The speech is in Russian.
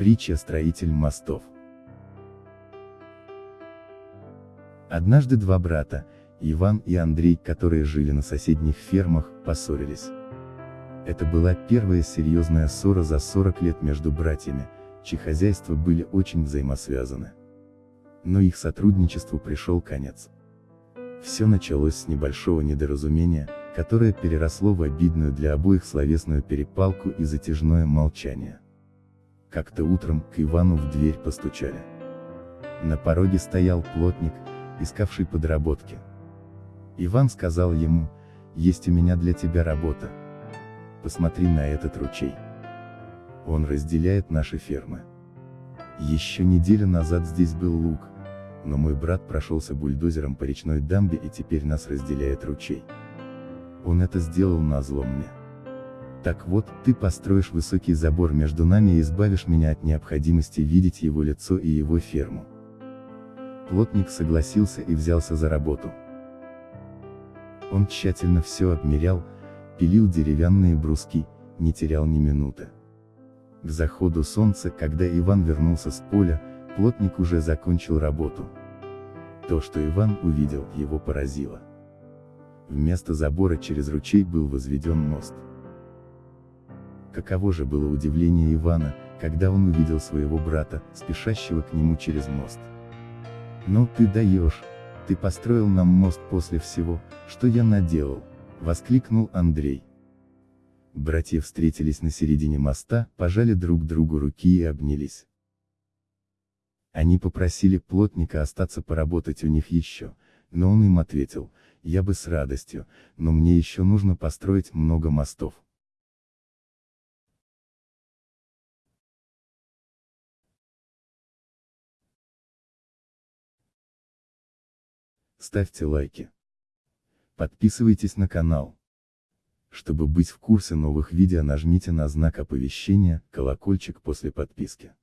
Притча «Строитель мостов». Однажды два брата, Иван и Андрей, которые жили на соседних фермах, поссорились. Это была первая серьезная ссора за 40 лет между братьями, чьи хозяйства были очень взаимосвязаны. Но их сотрудничеству пришел конец. Все началось с небольшого недоразумения, которое переросло в обидную для обоих словесную перепалку и затяжное молчание. Как-то утром к Ивану в дверь постучали. На пороге стоял плотник, искавший подработки. Иван сказал ему, есть у меня для тебя работа. Посмотри на этот ручей. Он разделяет наши фермы. Еще неделю назад здесь был луг, но мой брат прошелся бульдозером по речной дамбе и теперь нас разделяет ручей. Он это сделал назло мне. Так вот, ты построишь высокий забор между нами и избавишь меня от необходимости видеть его лицо и его ферму. Плотник согласился и взялся за работу. Он тщательно все обмерял, пилил деревянные бруски, не терял ни минуты. К заходу солнца, когда Иван вернулся с поля, плотник уже закончил работу. То, что Иван увидел, его поразило. Вместо забора через ручей был возведен мост. Каково же было удивление Ивана, когда он увидел своего брата, спешащего к нему через мост. «Ну ты даешь! Ты построил нам мост после всего, что я наделал!» — воскликнул Андрей. Братья встретились на середине моста, пожали друг другу руки и обнялись. Они попросили плотника остаться поработать у них еще, но он им ответил, я бы с радостью, но мне еще нужно построить много мостов. Ставьте лайки. Подписывайтесь на канал. Чтобы быть в курсе новых видео нажмите на знак оповещения, колокольчик после подписки.